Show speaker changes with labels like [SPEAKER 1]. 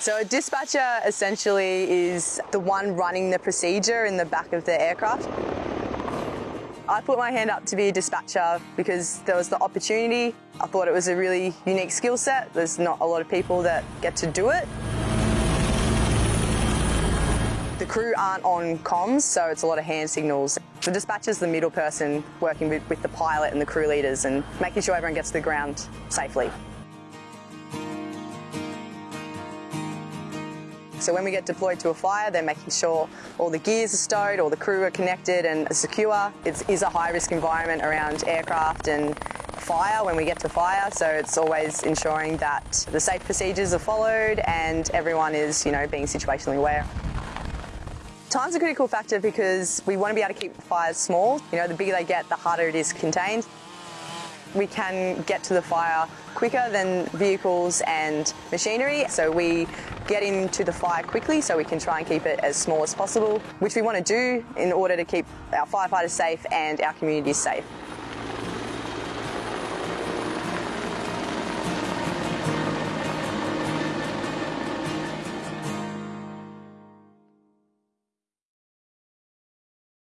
[SPEAKER 1] So a dispatcher essentially is the one running the procedure in the back of the aircraft. I put my hand up to be a dispatcher because there was the opportunity. I thought it was a really unique skill set. There's not a lot of people that get to do it. The crew aren't on comms, so it's a lot of hand signals. The dispatcher's the middle person working with, with the pilot and the crew leaders and making sure everyone gets to the ground safely. So when we get deployed to a fire, they're making sure all the gears are stowed, all the crew are connected and secure. It is a high risk environment around aircraft and fire when we get to fire, so it's always ensuring that the safe procedures are followed and everyone is, you know, being situationally aware. Time's a critical factor because we want to be able to keep fires small. You know, the bigger they get, the harder it is contained. We can get to the fire quicker than vehicles and machinery, so we get into the fire quickly so we can try and keep it as small as possible, which we want to do in order to keep our firefighters safe and our communities safe.